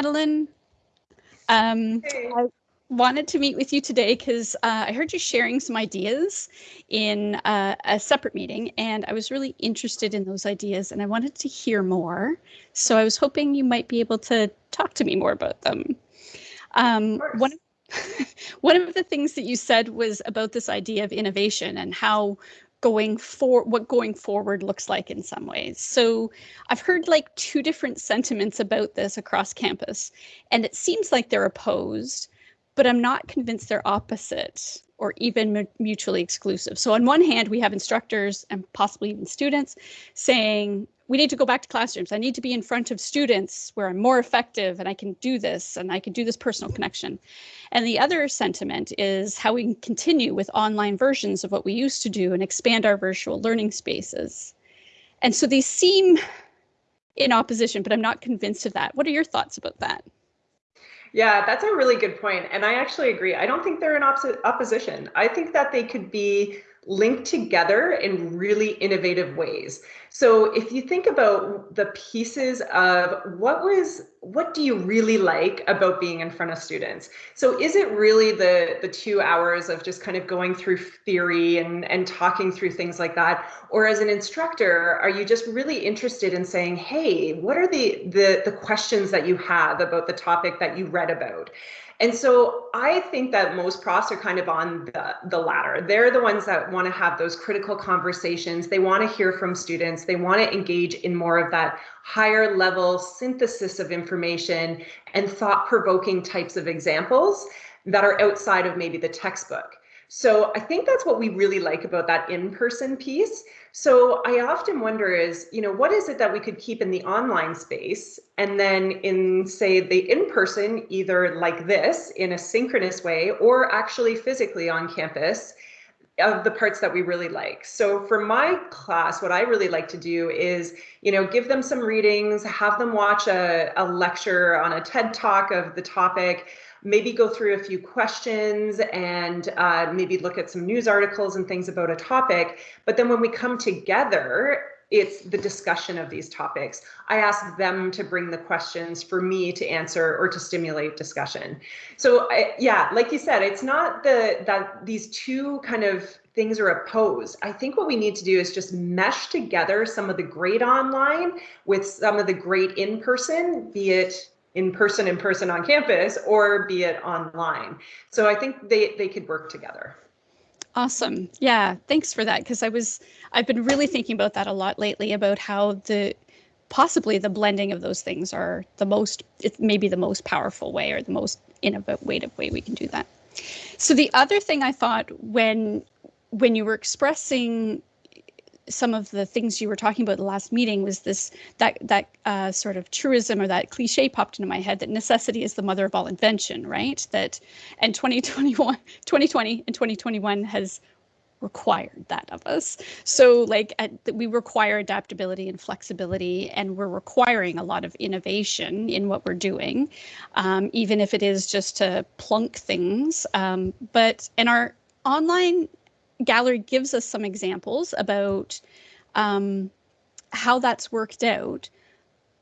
Madeline. Um, Hey. I wanted to meet with you today because uh, I heard you sharing some ideas in uh, a separate meeting, and I was really interested in those ideas, and I wanted to hear more. So I was hoping you might be able to talk to me more about them. Um, course. one, of, one of the things that you said was about this idea of innovation and how going for what going forward looks like in some ways. So I've heard like two different sentiments about this across campus, and it seems like they're opposed, but I'm not convinced they're opposite or even mu- mutually exclusive. So on one hand, we have instructors and possibly even students saying, we need to go back to classrooms. I need to be in front of students where I'm more effective and I can do this and I can do this personal connection. And the other sentiment is how we can continue with online versions of what we used to do and expand our virtual learning spaces. And so these seem in opposition, but I'm not convinced of that. What are your thoughts about that? Yeah, that's a really good point. And I actually agree. I don't think they're in opposition. I think that they could be linked together in really innovative ways. So if you think about the pieces of what was what do you really like about being in front of students? So is it really the the 2 hours of just kind of going through theory and and talking through things like that or as an instructor are you just really interested in saying, "Hey, what are the the the questions that you have about the topic that you read about?" And so I think that most profs are kind of on the, the latter. They're the ones that want to have those critical conversations. They want to hear from students. They want to engage in more of that higher level synthesis of information and thought provoking types of examples that are outside of maybe the textbook. So I think that's what we really like about that in-person piece. So I often wonder is, you know, what is it that we could keep in the online space and then in say the in-person, either like this in a synchronous way or actually physically on campus of the parts that we really like. So for my class, what I really like to do is, you know, give them some readings, have them watch a, a lecture on a TED talk of the topic, maybe go through a few questions and uh, maybe look at some news articles and things about a topic. But then when we come together, it's the discussion of these topics. I ask them to bring the questions for me to answer or to stimulate discussion. So I, yeah, like you said, it's not the that these two kind of things are opposed. I think what we need to do is just mesh together some of the great online with some of the great in person, be it in person in person on campus or be it online. So I think they they could work together. Awesome. Yeah, thanks for that because I was I've been really thinking about that a lot lately about how the possibly the blending of those things are the most it may be the most powerful way or the most innovative way we can do that. So the other thing I thought when when you were expressing some of the things you were talking about the last meeting was this that that uh, sort of truism or that cliche popped into my head that necessity is the mother of all invention right? That and 2021 2020 and 2021 has required that of us. So like at, we require adaptability and flexibility and we're requiring a lot of innovation in what we're doing um, even if it is just to plunk things um, but in our online gallery gives us some examples about um, how that's worked out.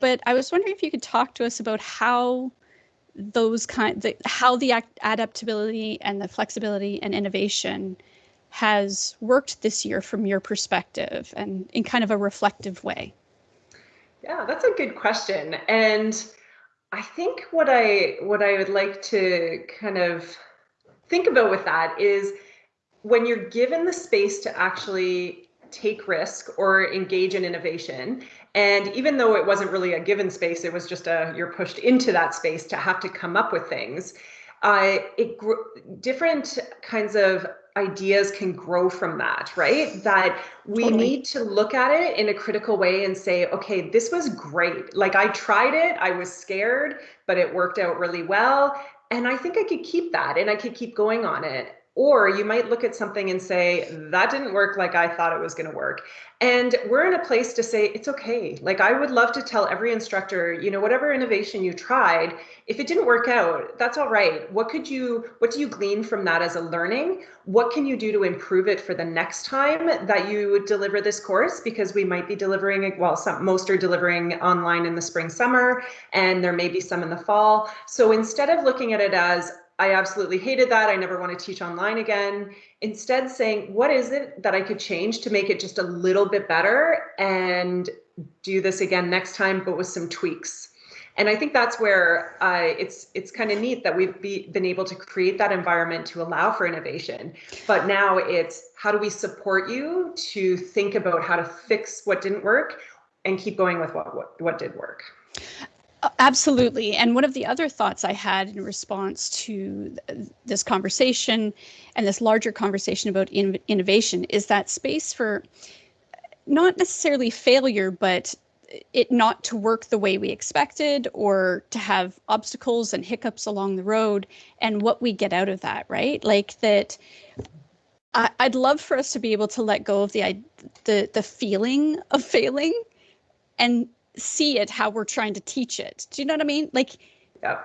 But I was wondering if you could talk to us about how those kind, the, how the adaptability and the flexibility and innovation has worked this year from your perspective and in kind of a reflective way. Yeah, that's a good question. And I think what I what I would like to kind of think about with that is when you're given the space to actually take risk or engage in innovation and even though it wasn't really a given space it was just a you're pushed into that space to have to come up with things uh, it different kinds of ideas can grow from that right? That we totally. need to look at it in a critical way and say okay this was great. Like i tried it i was scared but it worked out really well and i think i could keep that and i could keep going on it or you might look at something and say, that didn't work like I thought it was going to work. And we're in a place to say, it's okay. Like, I would love to tell every instructor, you know, whatever innovation you tried, if it didn't work out, that's all right. What could you, what do you glean from that as a learning? What can you do to improve it for the next time that you deliver this course? Because we might be delivering, well, some, most are delivering online in the spring, summer, and there may be some in the fall. So instead of looking at it as, I absolutely hated that. I never want to teach online again. Instead, saying, what is it that I could change to make it just a little bit better and do this again next time, but with some tweaks. And I think that's where uh, it's it's kind of neat that we've be, been able to create that environment to allow for innovation. But now it's how do we support you to think about how to fix what didn't work and keep going with what what, what did work. Uh, absolutely. And one of the other thoughts I had in response to this conversation and this larger conversation about in innovation is that space for uh, not necessarily failure, but it not to work the way we expected or to have obstacles and hiccups along the road and what we get out of that, right? Like that I, would love for us to be able to let go of the the the feeling of failing and see it how we're trying to teach it. Do you know what I mean? Like, yeah.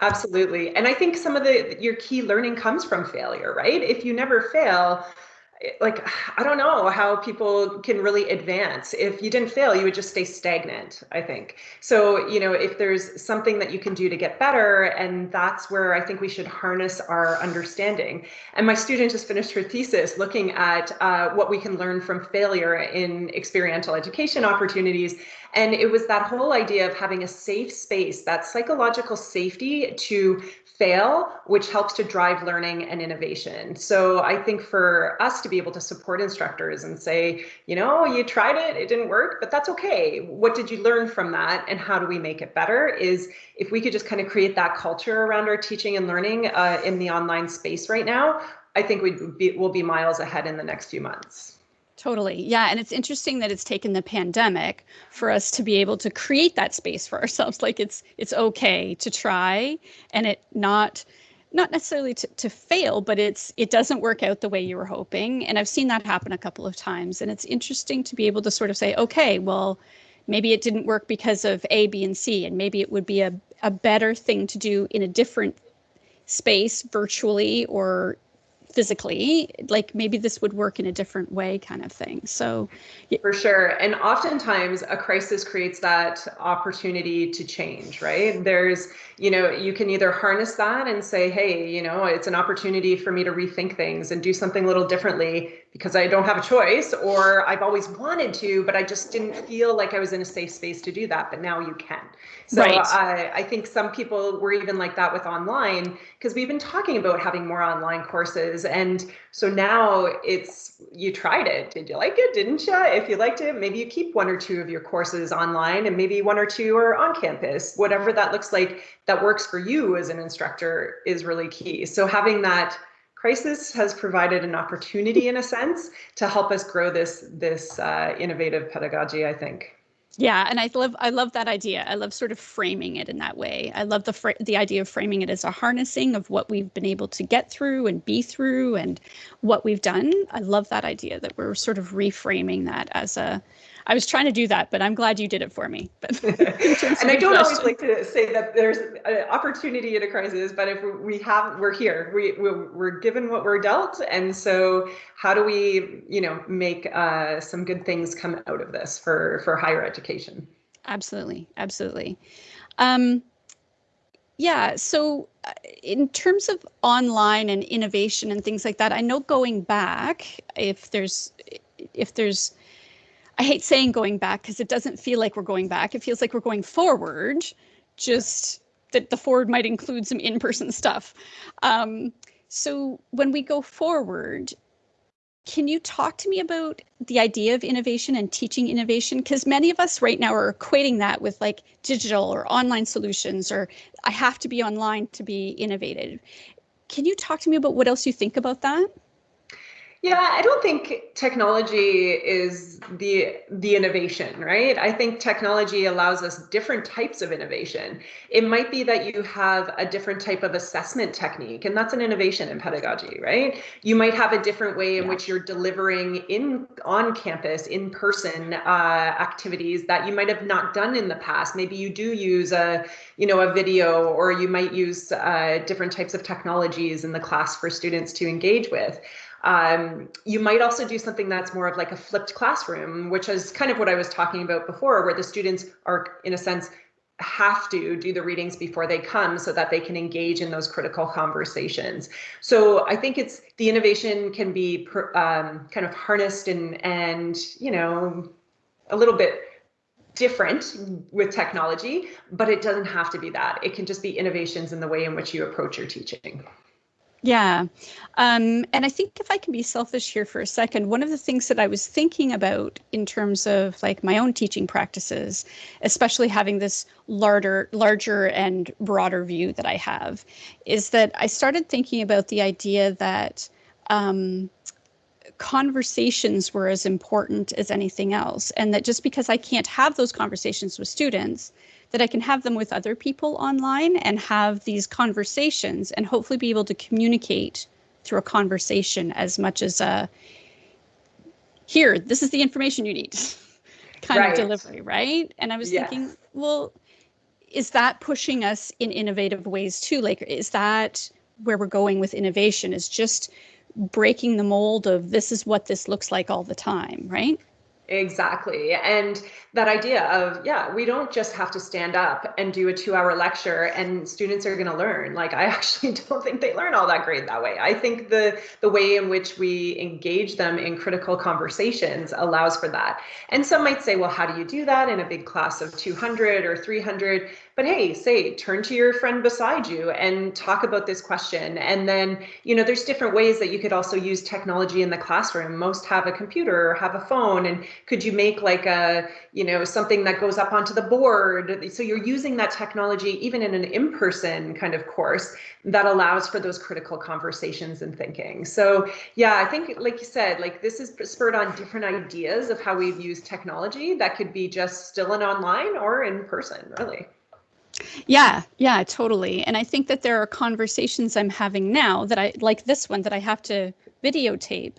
Absolutely. And I think some of the your key learning comes from failure, right? If you never fail, like i don't know how people can really advance. If you didn't fail you would just stay stagnant i think. So you know if there's something that you can do to get better and that's where i think we should harness our understanding. And my student just finished her thesis looking at uh, what we can learn from failure in experiential education opportunities. And it was that whole idea of having a safe space that psychological safety to fail, which helps to drive learning and innovation. So I think for us to be able to support instructors and say, you know, you tried it, it didn't work, but that's okay. What did you learn from that and how do we make it better? Is if we could just kind of create that culture around our teaching and learning uh, in the online space right now, I think we'd be, we'll be miles ahead in the next few months. Totally. Yeah. And it's interesting that it's taken the pandemic for us to be able to create that space for ourselves. Like it's it's okay to try and it not not necessarily to, to fail, but it's it doesn't work out the way you were hoping. And I've seen that happen a couple of times. And it's interesting to be able to sort of say, okay, well, maybe it didn't work because of A, B, and C, and maybe it would be a, a better thing to do in a different space virtually or physically like maybe this would work in a different way kind of thing. So for sure. And oftentimes a crisis creates that opportunity to change right? There's you know you can either harness that and say hey you know it's an opportunity for me to rethink things and do something a little differently because I don't have a choice or I've always wanted to, but I just didn't feel like I was in a safe space to do that. But now you can. So right. I, I think some people were even like that with online because we've been talking about having more online courses. And so now it's, you tried it. Did you like it? Didn't you? If you liked it, maybe you keep one or two of your courses online and maybe one or two are on campus, whatever that looks like that works for you as an instructor is really key. So having that crisis has provided an opportunity in a sense to help us grow this this uh, innovative pedagogy i think. Yeah and i love i love that idea. I love sort of framing it in that way. I love the the idea of framing it as a harnessing of what we've been able to get through and be through and what we've done. I love that idea that we're sort of reframing that as a I was trying to do that, but I'm glad you did it for me. But and I don't always like to say that there's an opportunity in a crisis, but if we have, we're here. We we're given what we're dealt, and so how do we, you know, make uh, some good things come out of this for for higher education? Absolutely, absolutely. Um, yeah. So, uh, in terms of online and innovation and things like that, I know going back, if there's if there's I hate saying going back because it doesn't feel like we're going back. It feels like we're going forward, just that the forward might include some in person stuff. Um, so when we go forward, can you talk to me about the idea of innovation and teaching innovation? Because many of us right now are equating that with like digital or online solutions, or I have to be online to be innovative. Can you talk to me about what else you think about that? Yeah, I don't think technology is the the innovation, right? I think technology allows us different types of innovation. It might be that you have a different type of assessment technique, and that's an innovation in pedagogy, right? You might have a different way in yeah. which you're delivering in on campus, in person uh, activities that you might have not done in the past. Maybe you do use a you know a video, or you might use uh, different types of technologies in the class for students to engage with. Um, you might also do something that's more of like a flipped classroom, which is kind of what I was talking about before, where the students are, in a sense, have to do the readings before they come so that they can engage in those critical conversations. So I think it's the innovation can be um, kind of harnessed and and you know a little bit different with technology, but it doesn't have to be that. It can just be innovations in the way in which you approach your teaching. Yeah. Um, and I think if I can be selfish here for a second, one of the things that I was thinking about in terms of like my own teaching practices, especially having this larger, larger and broader view that I have, is that I started thinking about the idea that um, conversations were as important as anything else. And that just because I can't have those conversations with students, that I can have them with other people online and have these conversations and hopefully be able to communicate through a conversation as much as a here, this is the information you need kind right. of delivery, right? And I was yes. thinking, well, is that pushing us in innovative ways too? Like, is that where we're going with innovation? Is just breaking the mold of this is what this looks like all the time, right? Exactly. And that idea of, yeah, we don't just have to stand up and do a two hour lecture and students are going to learn. Like, I actually don't think they learn all that great that way. I think the, the way in which we engage them in critical conversations allows for that. And some might say, well, how do you do that in a big class of 200 or 300? But hey say turn to your friend beside you and talk about this question. And then you know there's different ways that you could also use technology in the classroom. Most have a computer or have a phone. And could you make like a you know something that goes up onto the board? So you're using that technology even in an in-person kind of course that allows for those critical conversations and thinking. So yeah i think like you said like this is spurred on different ideas of how we've used technology that could be just still in online or in person really yeah, yeah, totally. And I think that there are conversations I'm having now that I like this one that I have to videotape.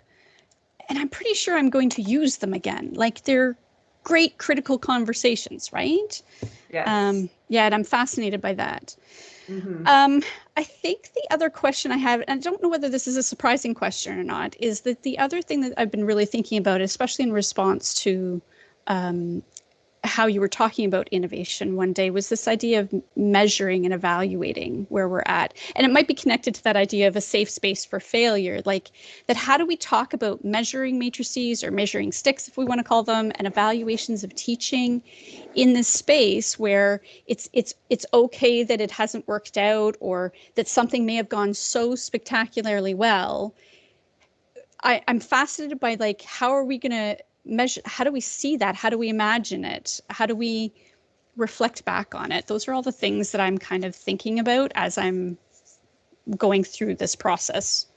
And I'm pretty sure I'm going to use them again. Like they're great critical conversations, right? Yes. Um, yeah, and I'm fascinated by that. Mm-hmm. Um, I think the other question I have, and I don't know whether this is a surprising question or not, is that the other thing that I've been really thinking about, especially in response to um, how you were talking about innovation one day was this idea of measuring and evaluating where we're at. And it might be connected to that idea of a safe space for failure. Like that, how do we talk about measuring matrices or measuring sticks, if we want to call them, and evaluations of teaching in this space where it's it's it's okay that it hasn't worked out or that something may have gone so spectacularly well. I, I'm fascinated by like how are we gonna measure how do we see that? How do we imagine it? How do we reflect back on it? Those are all the things that i'm kind of thinking about as i'm going through this process.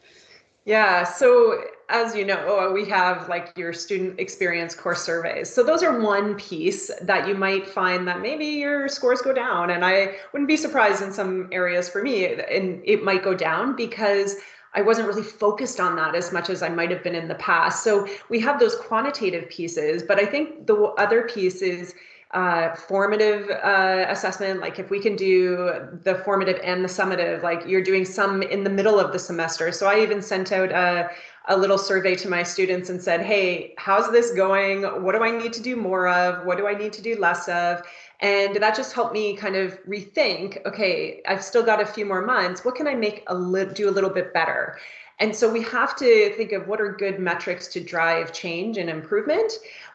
Yeah so as you know uh, we have like your student experience course surveys. So those are one piece that you might find that maybe your scores go down. And i wouldn't be surprised in some areas for me and it might go down because I wasn't really focused on that as much as I might have been in the past. So we have those quantitative pieces, but I think the other piece is uh, formative uh, assessment. Like if we can do the formative and the summative, like you're doing some in the middle of the semester. So I even sent out a, a little survey to my students and said, hey, how's this going? What do I need to do more of? What do I need to do less of? And that just helped me kind of rethink, okay, I've still got a few more months. What can I make a do a little bit better? And so we have to think of what are good metrics to drive change and improvement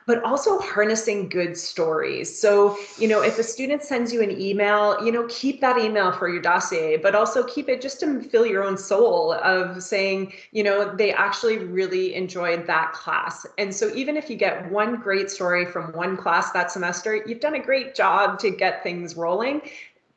but also harnessing good stories. So, you know, if a student sends you an email, you know, keep that email for your dossier, but also keep it just to fill your own soul of saying, you know, they actually really enjoyed that class. And so even if you get one great story from one class that semester, you've done a great job to get things rolling.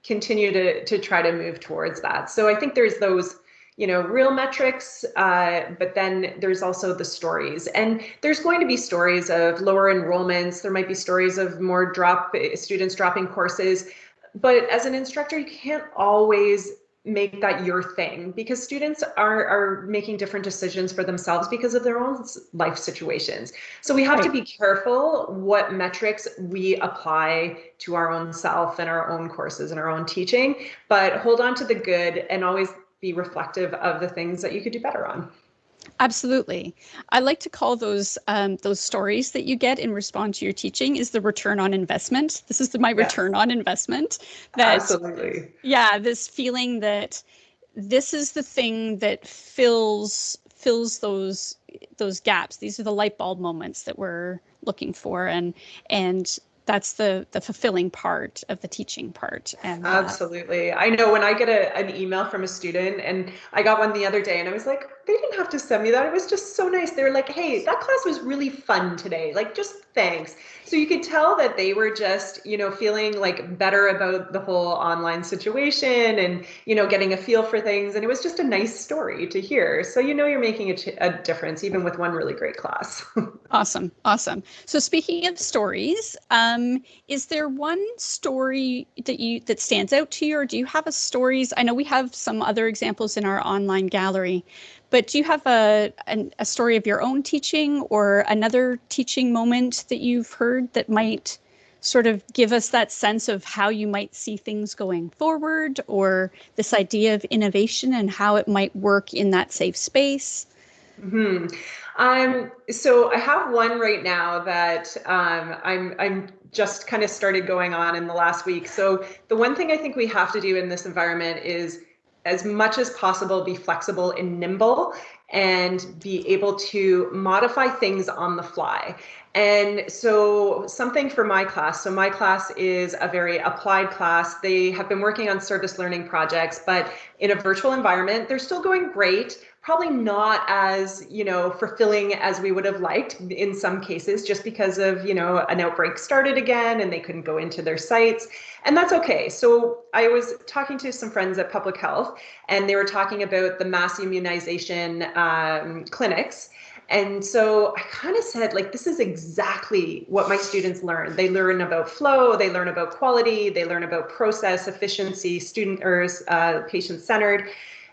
Continue to to try to move towards that. So I think there's those you know real metrics uh, but then there's also the stories. And there's going to be stories of lower enrollments. There might be stories of more drop students dropping courses. But as an instructor you can't always make that your thing because students are are making different decisions for themselves because of their own life situations. So we have right. to be careful what metrics we apply to our own self and our own courses and our own teaching. But hold on to the good and always be reflective of the things that you could do better on Absolutely. I like to call those um, those stories that you get in response to your teaching is the return on investment. This is the, my return on investment. That, Absolutely. Yeah, this feeling that this is the thing that fills fills those those gaps. These are the light bulb moments that we're looking for, and and that's the the fulfilling part of the teaching part and uh, absolutely. I know when i get a, an email from a student and i got one the other day and i was like they didn't have to send me that. It was just so nice. They were like hey that class was really fun today. Like just thanks. So you could tell that they were just you know feeling like better about the whole online situation and you know getting a feel for things. And it was just a nice story to hear. So you know you're making a, a difference even with one really great class. Awesome. Awesome. So speaking of stories um, is there one story that you that stands out to you or do you have a stories? I know we have some other examples in our online gallery but do you have a, a, a story of your own teaching or another teaching moment that you've heard that might sort of give us that sense of how you might see things going forward or this idea of innovation and how it might work in that safe space? hmm Um, so I have one right now that um, I'm I'm just kind of started going on in the last week. So the one thing I think we have to do in this environment is as much as possible be flexible and nimble and be able to modify things on the fly. And so something for my class, so my class is a very applied class. They have been working on service learning projects, but in a virtual environment, they're still going great probably not as you know fulfilling as we would have liked in some cases just because of you know an outbreak started again and they couldn't go into their sites and that's okay so i was talking to some friends at public health and they were talking about the mass immunization um, clinics and so I kind of said, like, this is exactly what my students learn. They learn about flow, they learn about quality, they learn about process, efficiency, student or uh, patient centered.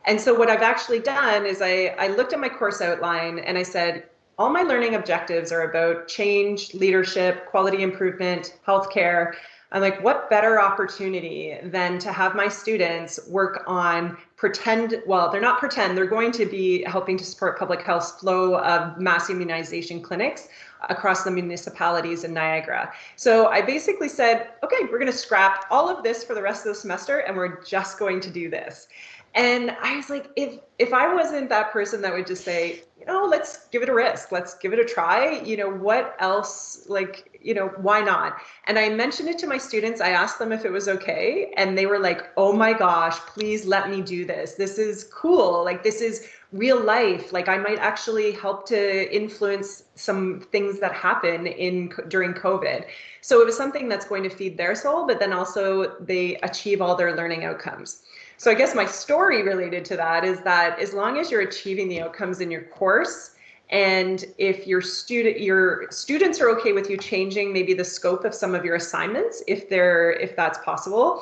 And so what I've actually done is I, I looked at my course outline and I said, all my learning objectives are about change, leadership, quality improvement, healthcare. I'm like, what better opportunity than to have my students work on pretend, well, they're not pretend, they're going to be helping to support public health's flow of mass immunization clinics across the municipalities in Niagara. So I basically said, okay, we're going to scrap all of this for the rest of the semester and we're just going to do this. And I was like, if if I wasn't that person that would just say, you know, let's give it a risk, let's give it a try, you know, what else, like, you know, why not? And I mentioned it to my students. I asked them if it was okay. And they were like, oh my gosh, please let me do this. This is cool. Like, this is real life. Like, I might actually help to influence some things that happen in during COVID. So it was something that's going to feed their soul, but then also they achieve all their learning outcomes. So I guess my story related to that is that as long as you're achieving the outcomes in your course, and if your student your students are okay with you changing maybe the scope of some of your assignments, if they're if that's possible,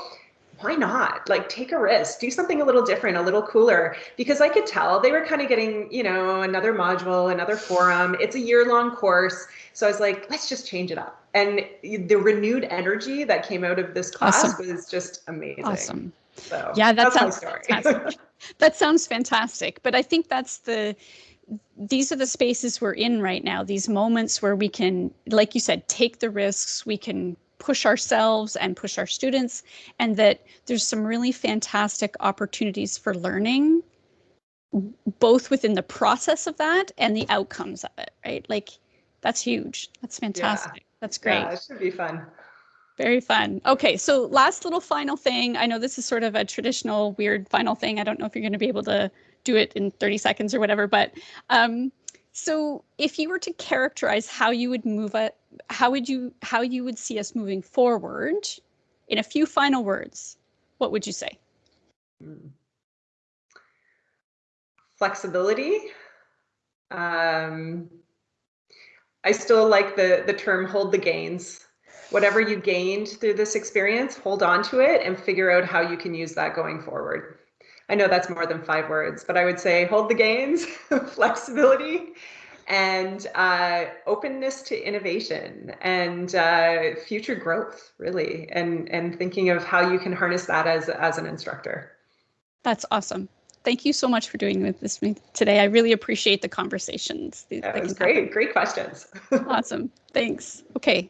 why not? Like take a risk, do something a little different, a little cooler. Because I could tell they were kind of getting, you know, another module, another forum. It's a year-long course. So I was like, let's just change it up. And the renewed energy that came out of this class awesome. was just amazing. Awesome. So yeah, that sounds fantastic. that sounds fantastic. But I think that's the these are the spaces we're in right now. These moments where we can, like you said, take the risks. We can push ourselves and push our students, and that there's some really fantastic opportunities for learning, both within the process of that and the outcomes of it. Right, like that's huge. That's fantastic. Yeah. That's great. Yeah, it should be fun. Very fun. Okay, so last little final thing. I know this is sort of a traditional weird final thing. I don't know if you're going to be able to do it in 30 seconds or whatever, but um, so if you were to characterize how you would move it, how would you how you would see us moving forward in a few final words, what would you say? flexibility. Um, I still like the the term hold the gains. Whatever you gained through this experience, hold on to it and figure out how you can use that going forward. I know that's more than five words, but I would say hold the gains, flexibility, and uh, openness to innovation and uh, future growth, really, and and thinking of how you can harness that as as an instructor. That's awesome. Thank you so much for doing with this today. I really appreciate the conversations. That was great. Happen. Great questions. awesome. Thanks. Okay.